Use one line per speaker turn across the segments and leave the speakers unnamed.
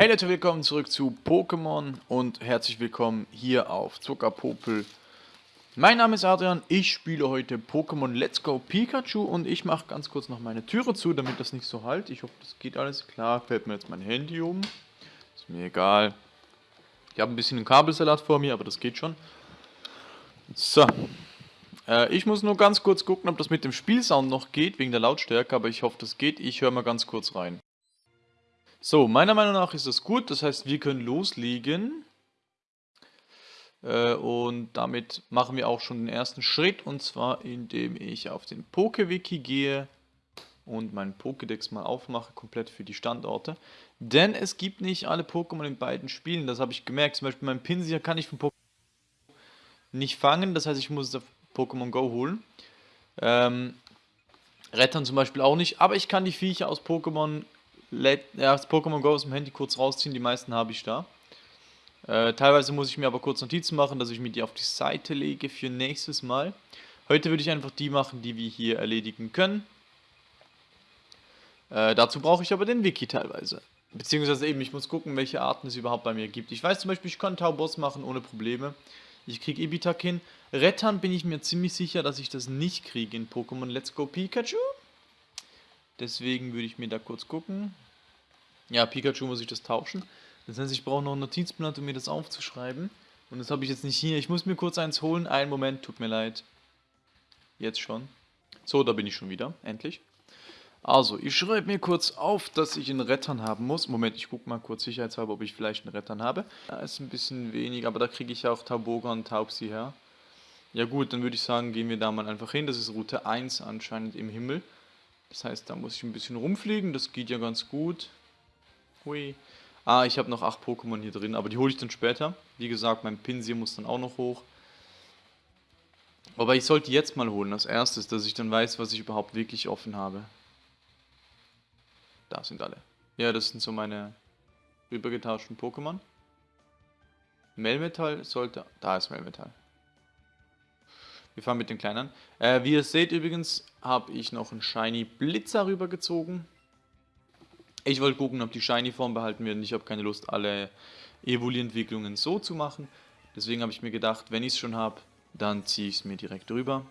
Hey Leute, willkommen zurück zu Pokémon und herzlich willkommen hier auf Zuckerpopel. Mein Name ist Adrian, ich spiele heute Pokémon Let's Go Pikachu und ich mache ganz kurz noch meine Türe zu, damit das nicht so halt. Ich hoffe, das geht alles klar. Fällt mir jetzt mein Handy um. Ist mir egal. Ich habe ein bisschen einen Kabelsalat vor mir, aber das geht schon. So. Äh, ich muss nur ganz kurz gucken, ob das mit dem Spielsound noch geht, wegen der Lautstärke, aber ich hoffe, das geht. Ich höre mal ganz kurz rein. So, meiner Meinung nach ist das gut. Das heißt, wir können loslegen. Äh, und damit machen wir auch schon den ersten Schritt. Und zwar, indem ich auf den PokeWiki gehe und meinen Pokédex mal aufmache, komplett für die Standorte. Denn es gibt nicht alle Pokémon in beiden Spielen. Das habe ich gemerkt. Zum Beispiel mein Pinsir kann ich von Pokémon nicht fangen. Das heißt, ich muss es auf Pokémon Go holen. Ähm, Rettern zum Beispiel auch nicht. Aber ich kann die Viecher aus Pokémon ja, das Pokémon Go aus dem Handy kurz rausziehen, die meisten habe ich da. Äh, teilweise muss ich mir aber kurz Notizen machen, dass ich mir die auf die Seite lege für nächstes Mal. Heute würde ich einfach die machen, die wir hier erledigen können. Äh, dazu brauche ich aber den Wiki teilweise. Beziehungsweise eben, ich muss gucken, welche Arten es überhaupt bei mir gibt. Ich weiß zum Beispiel, ich kann Tauboss machen ohne Probleme. Ich kriege Ibitak hin. Rettern bin ich mir ziemlich sicher, dass ich das nicht kriege in Pokémon Let's Go Pikachu. Deswegen würde ich mir da kurz gucken. Ja, Pikachu muss ich das tauschen. Das heißt, ich brauche noch ein Notizblatt, um mir das aufzuschreiben. Und das habe ich jetzt nicht hier. Ich muss mir kurz eins holen. Einen Moment, tut mir leid. Jetzt schon. So, da bin ich schon wieder. Endlich. Also, ich schreibe mir kurz auf, dass ich einen Rettern haben muss. Moment, ich gucke mal kurz sicherheitshalber, ob ich vielleicht einen Rettern habe. Da ist ein bisschen wenig, aber da kriege ich ja auch Tauboga und Taubsi her. Ja gut, dann würde ich sagen, gehen wir da mal einfach hin. Das ist Route 1 anscheinend im Himmel. Das heißt, da muss ich ein bisschen rumfliegen. Das geht ja ganz gut. Hui. Ah, ich habe noch 8 Pokémon hier drin, aber die hole ich dann später. Wie gesagt, mein Pinsir muss dann auch noch hoch. Aber ich sollte jetzt mal holen, als erstes, dass ich dann weiß, was ich überhaupt wirklich offen habe. Da sind alle. Ja, das sind so meine rübergetauschten Pokémon. Melmetall sollte... Da ist Melmetall. Wir fahren mit den kleinen. Äh, wie ihr seht übrigens, habe ich noch einen Shiny Blitzer rübergezogen. Ich wollte gucken, ob die Shiny-Form behalten wird. Ich habe keine Lust, alle Evoli-Entwicklungen so zu machen. Deswegen habe ich mir gedacht, wenn ich es schon habe, dann ziehe ich es mir direkt rüber.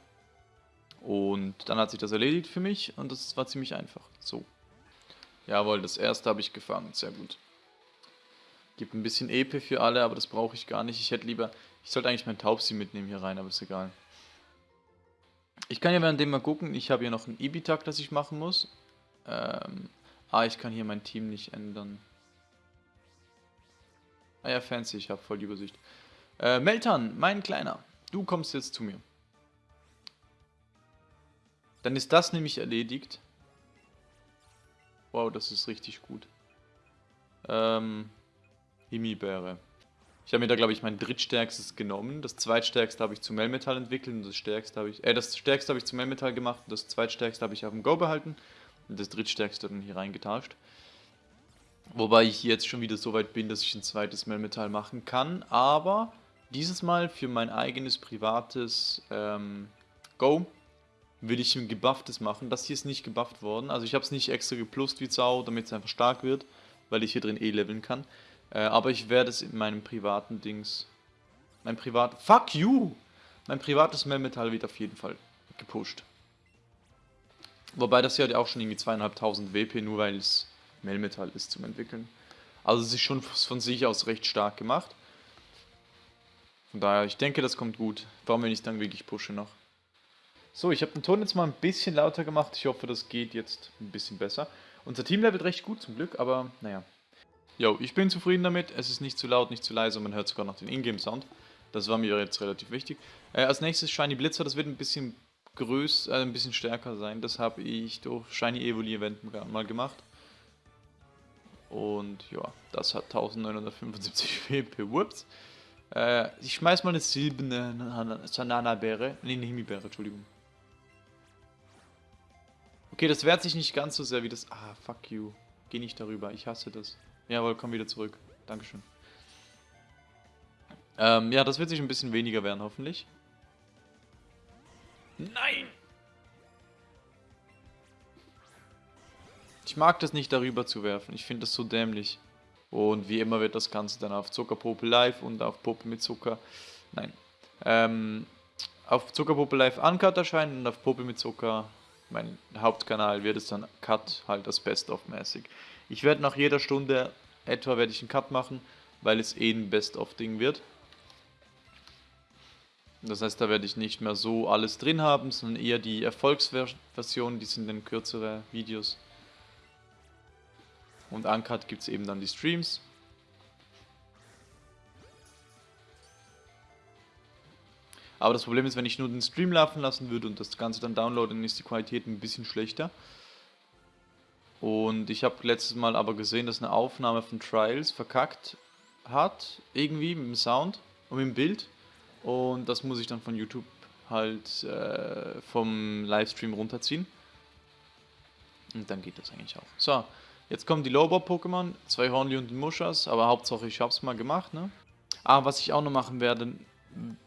Und dann hat sich das erledigt für mich und das war ziemlich einfach. So. Jawohl, das erste habe ich gefangen. Sehr gut. Gibt ein bisschen EP für alle, aber das brauche ich gar nicht. Ich hätte lieber... Ich sollte eigentlich mein Taubsi mitnehmen hier rein, aber ist egal. Ich kann ja währenddem mal gucken. Ich habe hier noch ein Ibitak, das ich machen muss. Ähm, ah, ich kann hier mein Team nicht ändern. Ah ja, fancy, ich habe voll die Übersicht. Äh, Meltan, mein Kleiner, du kommst jetzt zu mir. Dann ist das nämlich erledigt. Wow, das ist richtig gut. Ähm, Himbeere. Ich habe mir da, glaube ich, mein drittstärkstes genommen. Das zweitstärkste habe ich zu Melmetall entwickelt und das stärkste habe ich, äh, das stärkste habe ich zu Melmetall gemacht und das zweitstärkste habe ich auf dem Go behalten und das drittstärkste dann hier reingetauscht. Wobei ich jetzt schon wieder so weit bin, dass ich ein zweites Melmetall machen kann, aber dieses Mal für mein eigenes privates ähm, Go will ich ein gebufftes machen. Das hier ist nicht gebufft worden, also ich habe es nicht extra geplust wie Sau, damit es einfach stark wird, weil ich hier drin eh leveln kann. Äh, aber ich werde es in meinem privaten Dings. Mein privat. Fuck you! Mein privates Melmetall wird auf jeden Fall gepusht. Wobei das hier auch schon irgendwie zweieinhalbtausend WP, nur weil es Melmetall ist zum Entwickeln. Also es ist schon von sich aus recht stark gemacht. Von daher, ich denke, das kommt gut. Warum, wenn ich dann wirklich pushe noch. So, ich habe den Ton jetzt mal ein bisschen lauter gemacht. Ich hoffe, das geht jetzt ein bisschen besser. Unser Team levelt recht gut zum Glück, aber naja. Jo, ich bin zufrieden damit. Es ist nicht zu laut, nicht zu leise. Man hört sogar noch den Ingame-Sound. Das war mir jetzt relativ wichtig. Äh, als nächstes Shiny Blitzer. Das wird ein bisschen größer, äh, ein bisschen stärker sein. Das habe ich durch Shiny Evoli Event mal gemacht. Und ja, das hat 1975 WP. Whoops. Äh, ich schmeiß mal eine silberne Sanana-Beere. Ne, eine Himbeere, Entschuldigung. Okay, das wehrt sich nicht ganz so sehr wie das... Ah, fuck you. Geh nicht darüber, ich hasse das. Jawohl, komm wieder zurück. Dankeschön. Ähm, ja, das wird sich ein bisschen weniger werden, hoffentlich. Nein! Ich mag das nicht, darüber zu werfen. Ich finde das so dämlich. Und wie immer wird das Ganze dann auf Zuckerpuppe Live und auf Puppe mit Zucker, nein, ähm, auf Zuckerpuppe Live Uncut erscheinen und auf Puppe mit Zucker, mein Hauptkanal, wird es dann Cut halt das Best-of mäßig. Ich werde nach jeder Stunde etwa werde ich einen Cut machen, weil es eh ein Best-of-Ding wird. Das heißt, da werde ich nicht mehr so alles drin haben, sondern eher die Erfolgsversion, die sind dann kürzere Videos. Und Uncut gibt es eben dann die Streams. Aber das Problem ist, wenn ich nur den Stream laufen lassen würde und das Ganze dann downloaden, dann ist die Qualität ein bisschen schlechter. Und ich habe letztes Mal aber gesehen, dass eine Aufnahme von Trials verkackt hat, irgendwie mit dem Sound und mit dem Bild. Und das muss ich dann von YouTube halt äh, vom Livestream runterziehen. Und dann geht das eigentlich auch. So, jetzt kommen die Lowbob-Pokémon, zwei Hornli und ein Muschas, aber Hauptsache ich habe es mal gemacht, ne? Ah, was ich auch noch machen werde,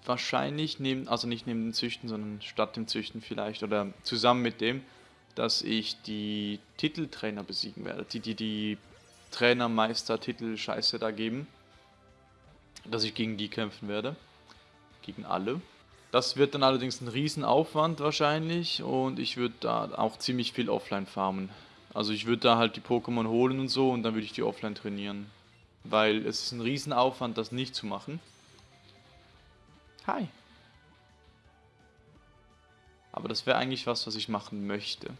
wahrscheinlich neben, also nicht neben dem Züchten, sondern statt dem Züchten vielleicht oder zusammen mit dem, dass ich die Titeltrainer besiegen werde, die die, die Trainermeister-Titel-Scheiße da geben, dass ich gegen die kämpfen werde, gegen alle. Das wird dann allerdings ein Riesenaufwand wahrscheinlich und ich würde da auch ziemlich viel offline farmen. Also ich würde da halt die Pokémon holen und so und dann würde ich die offline trainieren. Weil es ist ein Riesenaufwand, das nicht zu machen. Hi. Aber das wäre eigentlich was, was ich machen möchte.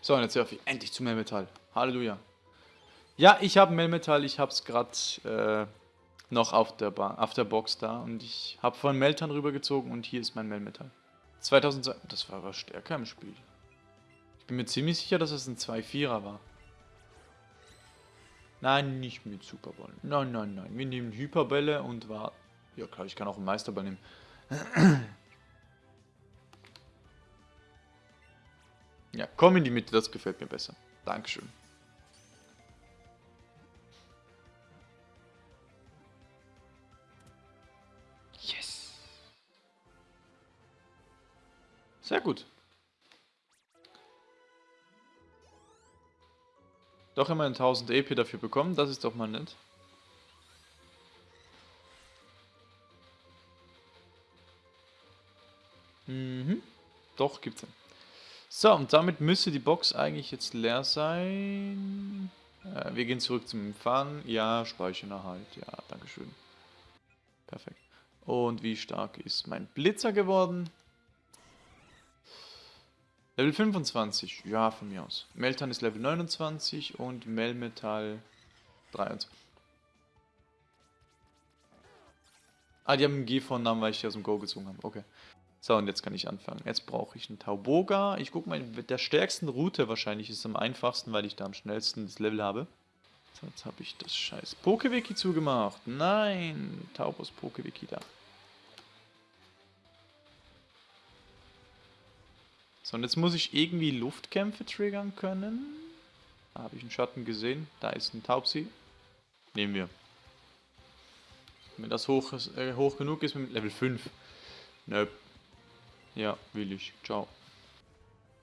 So, und jetzt surfe ich endlich zu Melmetall. Halleluja. Ja, ich habe Melmetall, ich habe es gerade äh, noch auf der, auf der Box da. Und ich habe von Meltan rübergezogen und hier ist mein Melmetall. 2002, das war aber stärker im Spiel. Ich bin mir ziemlich sicher, dass es ein 2-4er war. Nein, nicht mit Superball. Nein, nein, nein. Wir nehmen Hyperbälle und war. Ja klar, ich kann auch einen Meisterball nehmen. ja, komm in die Mitte, das gefällt mir besser. Dankeschön. Yes. Sehr gut. Doch immerhin 1000 EP dafür bekommen, das ist doch mal nett. Mhm. Doch, gibt's ja. So, und damit müsste die Box eigentlich jetzt leer sein. Äh, wir gehen zurück zum Empfang. Ja, Speichererhalt. Ja, dankeschön. Perfekt. Und wie stark ist mein Blitzer geworden? Level 25, ja, von mir aus. Meltan ist Level 29 und Melmetal 23. Ah, die haben einen G-Vornamen, weil ich die aus dem Go gezogen habe. Okay. So, und jetzt kann ich anfangen. Jetzt brauche ich einen Tauboga. Ich gucke mal, der stärksten Route wahrscheinlich ist am einfachsten, weil ich da am schnellsten das Level habe. So, jetzt habe ich das scheiß Pokewiki zugemacht. Nein, Taubos Pokewiki da. So, und jetzt muss ich irgendwie Luftkämpfe triggern können. Da habe ich einen Schatten gesehen. Da ist ein Taubsi. Nehmen wir. Wenn das hoch, äh, hoch genug ist mit Level 5. Nö. Ja, will ich. Ciao.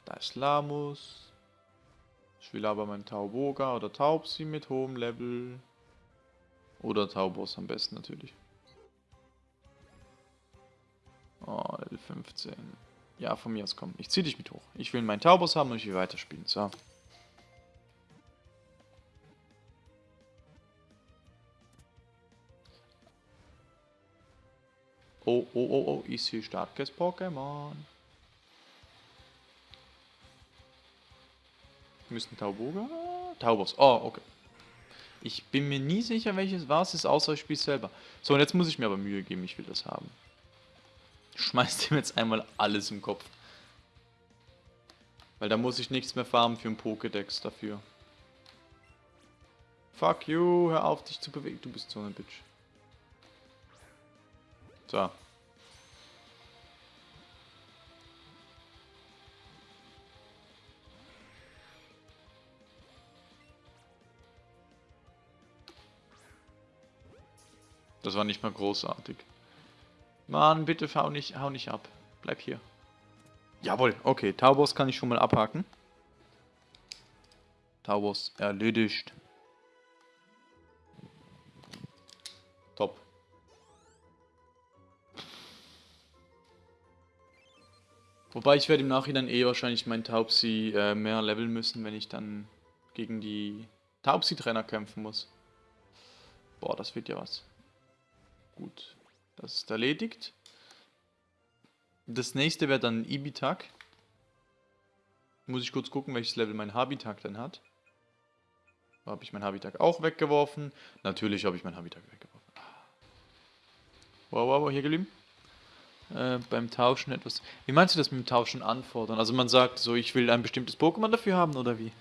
Da ist Lamus. Ich will aber meinen Tauboga oder Taubsi mit hohem Level. Oder Taubos am besten natürlich. Oh, Level 15. Ja, von mir aus komm. Ich zieh dich mit hoch. Ich will meinen Taubos haben und ich will weiterspielen. So. Oh, oh, oh, oh, ich sehe starkes Pokémon. Müssten Tauboga? Taubos. Oh, okay. Ich bin mir nie sicher, welches war es ist, außer ich spiele selber. So, und jetzt muss ich mir aber Mühe geben, ich will das haben. Schmeißt ihm jetzt einmal alles im Kopf. Weil da muss ich nichts mehr farmen für einen Pokédex dafür. Fuck you, hör auf dich zu bewegen. Du bist so eine Bitch. So. Das war nicht mal großartig. Mann, bitte hau nicht, hau nicht ab. Bleib hier. Jawohl, okay. Taubos kann ich schon mal abhaken. Taubos erledigt. Top. Wobei ich werde im Nachhinein eh wahrscheinlich meinen Taubsi äh, mehr leveln müssen, wenn ich dann gegen die Taubsi-Trainer kämpfen muss. Boah, das wird ja was. Gut, das ist erledigt. Das nächste wäre dann Ibitak. Muss ich kurz gucken, welches Level mein Habitak dann hat. Habe ich mein Habitak auch weggeworfen? Natürlich habe ich mein Habitak weggeworfen. Wow, wow, wow, hier geblieben. Äh, beim Tauschen etwas... Wie meinst du das mit dem Tauschen anfordern? Also man sagt so, ich will ein bestimmtes Pokémon dafür haben, oder wie?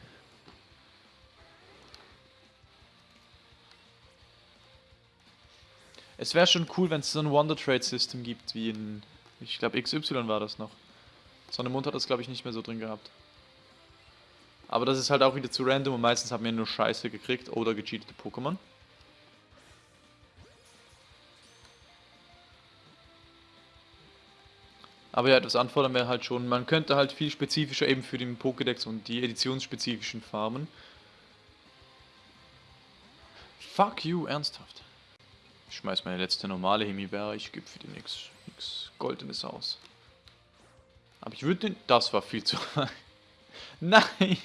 Es wäre schon cool, wenn es so ein Wonder Trade System gibt, wie in, ich glaube XY war das noch. Sonnemund hat das glaube ich nicht mehr so drin gehabt. Aber das ist halt auch wieder zu random und meistens haben wir nur Scheiße gekriegt oder gecheatete Pokémon. Aber ja, das anfordern wir halt schon. Man könnte halt viel spezifischer eben für den Pokédex und die editionsspezifischen Farmen. Fuck you, ernsthaft. Ich schmeiß meine letzte normale Himbeere, ich gebe für die nichts Goldenes aus. Aber ich würde den... Das war viel zu... Nein!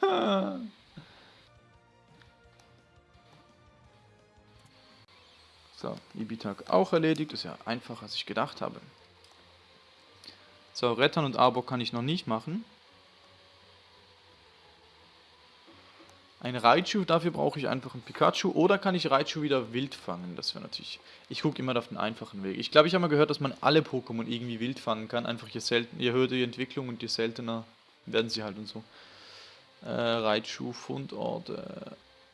so, Ibitak auch erledigt. Ist ja einfacher, als ich gedacht habe. So, Rettern und Arbor kann ich noch nicht machen. Ein Raichu, dafür brauche ich einfach ein Pikachu. Oder kann ich Raichu wieder wild fangen? Das wäre natürlich... Ich gucke immer auf den einfachen Weg. Ich glaube, ich habe mal gehört, dass man alle Pokémon irgendwie wild fangen kann. Einfach je, selten, je höher die Entwicklung und je seltener werden sie halt und so. Äh, Raichu Fundort. Äh,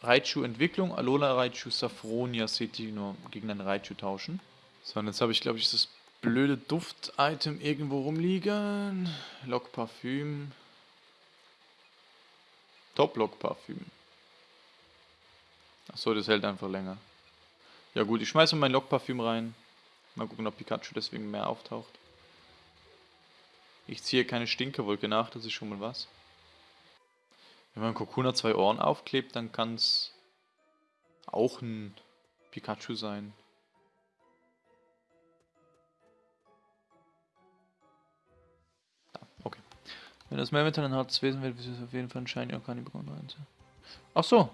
Raichu Entwicklung. Alola Raichu Safronia City nur gegen ein Raichu tauschen. So, und jetzt habe ich, glaube ich, das blöde Duft-Item irgendwo rumliegen. Lock Parfüm. Top Lock Parfüm. Achso, das hält einfach länger. Ja gut, ich schmeiße mein Lockparfüm rein. Mal gucken, ob Pikachu deswegen mehr auftaucht. Ich ziehe keine Stinkerwolke nach, das ist schon mal was. Wenn man Kokuna zwei Ohren aufklebt, dann kann es auch ein Pikachu sein. Ah, okay. Wenn das Mehrmetall ein hartes Wesen wird, wird es auf jeden Fall ein Shiny Orkani bekommen. Ach so,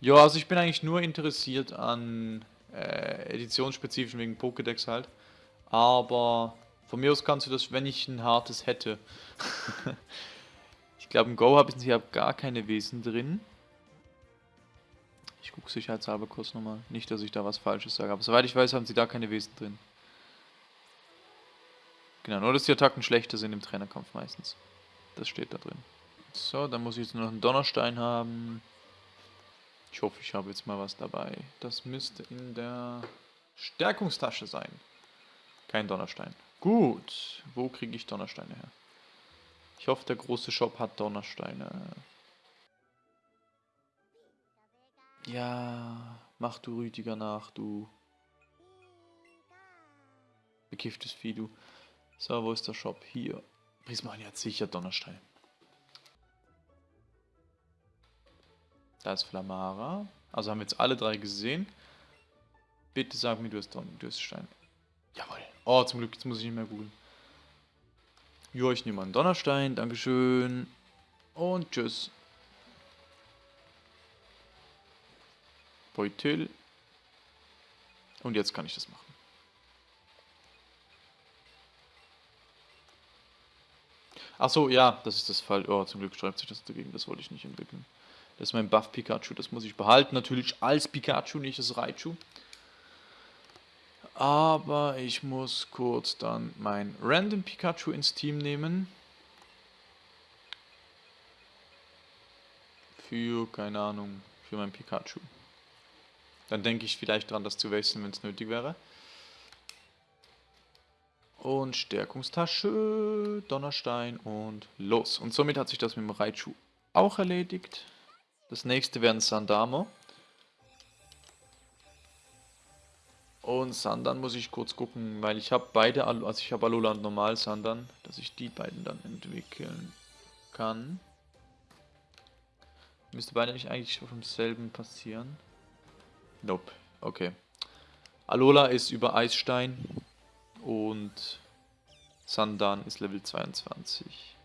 ja, also ich bin eigentlich nur interessiert an äh, Editionsspezifischen wegen Pokédex halt. Aber von mir aus kannst du das, wenn ich ein hartes hätte. ich glaube im Go habe ich hier gar keine Wesen drin. Ich gucke sicherheitshalber kurz nochmal. Nicht, dass ich da was Falsches sage. Aber soweit ich weiß, haben sie da keine Wesen drin. Genau, nur dass die Attacken schlechter sind im Trainerkampf meistens. Das steht da drin. So, dann muss ich jetzt noch einen Donnerstein haben. Ich hoffe, ich habe jetzt mal was dabei. Das müsste in der Stärkungstasche sein. Kein Donnerstein. Gut. Wo kriege ich Donnersteine her? Ich hoffe, der große Shop hat Donnersteine. Ja, mach du Rüdiger nach, du. Bekifftes Vieh, du. So, wo ist der Shop? Hier. Prismania hat sicher Donnerstein. Da ist Flamara. Also haben wir jetzt alle drei gesehen. Bitte sag mir, du hast, Don du hast Stein. Jawohl. Oh, zum Glück, jetzt muss ich nicht mehr googeln. Jo, ich nehme einen Donnerstein. Dankeschön. Und tschüss. Beutel. Und jetzt kann ich das machen. Achso, ja, das ist das Fall. Oh, zum Glück schreibt sich das dagegen. Das wollte ich nicht entwickeln. Das ist mein Buff Pikachu, das muss ich behalten. Natürlich als Pikachu, nicht als Raichu. Aber ich muss kurz dann mein Random Pikachu ins Team nehmen. Für, keine Ahnung, für mein Pikachu. Dann denke ich vielleicht dran, das zu wechseln, wenn es nötig wäre. Und Stärkungstasche, Donnerstein und los. Und somit hat sich das mit dem Raichu auch erledigt. Das nächste wäre ein Sandamo. Und Sandan muss ich kurz gucken, weil ich habe beide, also ich habe Alola und Normal Sandan, dass ich die beiden dann entwickeln kann. Müsste beide nicht eigentlich auf demselben passieren? Nope, okay. Alola ist über Eisstein und Sandan ist Level 22.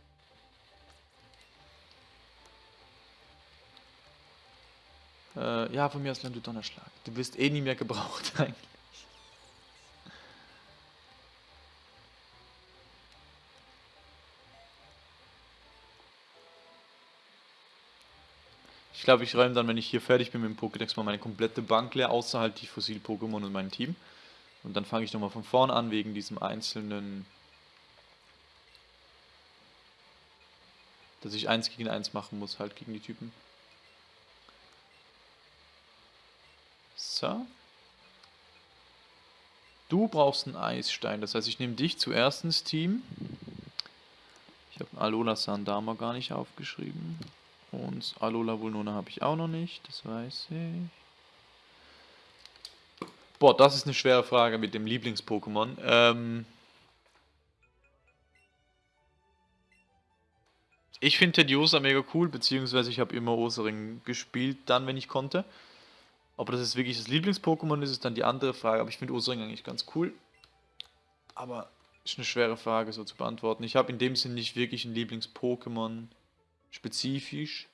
Äh, ja, von mir aus Land Donnerschlag. Du wirst eh nie mehr gebraucht eigentlich. Ich glaube, ich räume dann, wenn ich hier fertig bin mit dem Pokédex, mal meine komplette Bank leer, außer halt die Fossil-Pokémon und mein Team. Und dann fange ich nochmal von vorne an, wegen diesem einzelnen... Dass ich eins gegen eins machen muss, halt gegen die Typen. So. Du brauchst einen Eisstein, das heißt, ich nehme dich zuerst ins Team. Ich habe Alola Sandama gar nicht aufgeschrieben. Und Alola Vulnona habe ich auch noch nicht, das weiß ich. Boah, das ist eine schwere Frage mit dem Lieblings-Pokémon. Ähm ich finde Tediosa mega cool, beziehungsweise ich habe immer Osering gespielt, dann, wenn ich konnte. Ob das jetzt wirklich das Lieblings-Pokémon ist, ist dann die andere Frage. Aber ich finde Osering eigentlich ganz cool. Aber ist eine schwere Frage so zu beantworten. Ich habe in dem Sinn nicht wirklich ein Lieblings-Pokémon spezifisch.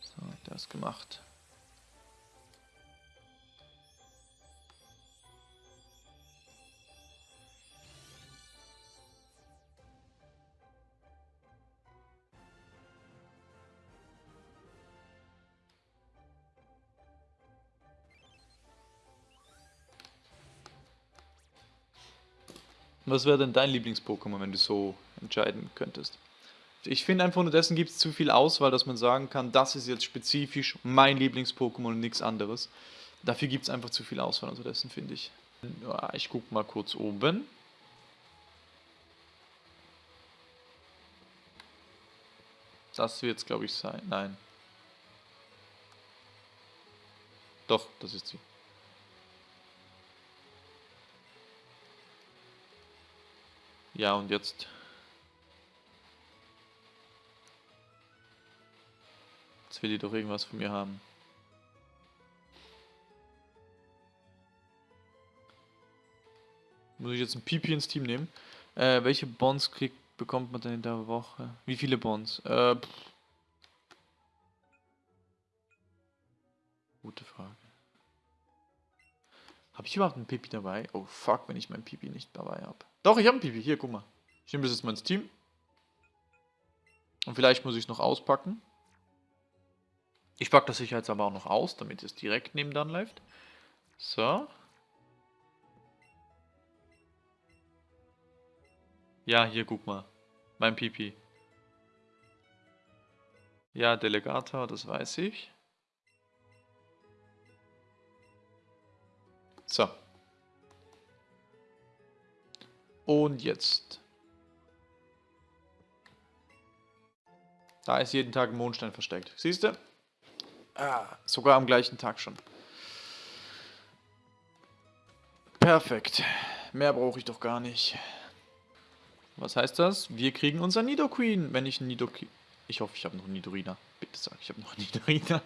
So, das gemacht. Was wäre denn dein Lieblings-Pokémon, wenn du so entscheiden könntest? Ich finde einfach nur dessen gibt es zu viel Auswahl, dass man sagen kann, das ist jetzt spezifisch mein Lieblings-Pokémon und nichts anderes. Dafür gibt es einfach zu viel Auswahl unterdessen, finde ich. Ja, ich gucke mal kurz oben. Das wird es, glaube ich, sein. Nein. Doch, das ist sie. Ja, und jetzt will die doch irgendwas von mir haben. Muss ich jetzt ein Pipi ins Team nehmen? Äh, welche Bonds kriegt, bekommt man denn in der Woche? Wie viele Bonds? Äh, Gute Frage. Habe ich überhaupt einen Pipi dabei? Oh fuck, wenn ich mein Pipi nicht dabei habe. Doch, ich habe einen Pipi. Hier, guck mal. Ich nehme das jetzt mal ins Team. Und vielleicht muss ich es noch auspacken. Ich packe das sicher jetzt aber auch noch aus, damit es direkt neben dann läuft. So. Ja, hier, guck mal. Mein Pipi. Ja, Delegator, das weiß ich. So. Und jetzt. Da ist jeden Tag ein Mondstein versteckt. Siehst du? Ah, sogar am gleichen Tag schon. Perfekt. Mehr brauche ich doch gar nicht. Was heißt das? Wir kriegen unser Nidoqueen, wenn ich ein Nidoqueen... Ich hoffe, ich habe noch einen Nidorina. Bitte sag, ich habe noch einen Nidorina.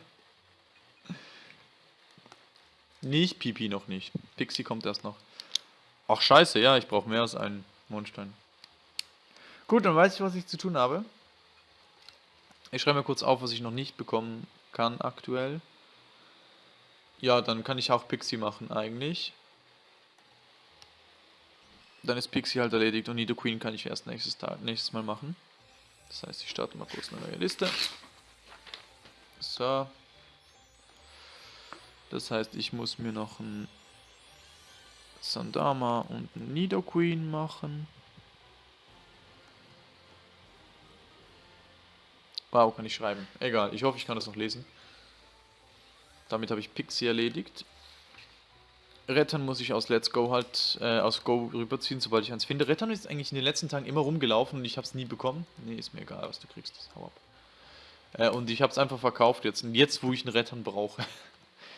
Nicht Pipi noch nicht. Pixie kommt erst noch. Ach scheiße, ja, ich brauche mehr als einen Mondstein. Gut, dann weiß ich, was ich zu tun habe. Ich schreibe mir kurz auf, was ich noch nicht bekommen kann aktuell. Ja, dann kann ich auch Pixie machen eigentlich. Dann ist Pixie halt erledigt und Nido Queen kann ich erst nächstes, Tag, nächstes Mal machen. Das heißt, ich starte mal kurz eine neue Liste. So. Das heißt, ich muss mir noch ein Sandama und ein Nido Queen machen. Wow, kann ich schreiben. Egal, ich hoffe, ich kann das noch lesen. Damit habe ich Pixie erledigt. Rettern muss ich aus Let's Go halt, äh, aus Go rüberziehen, sobald ich eins finde. Rettern ist eigentlich in den letzten Tagen immer rumgelaufen und ich habe es nie bekommen. Nee, ist mir egal, was du kriegst. Hau ab. Äh, und ich habe es einfach verkauft jetzt. Und jetzt, wo ich einen Rettern brauche.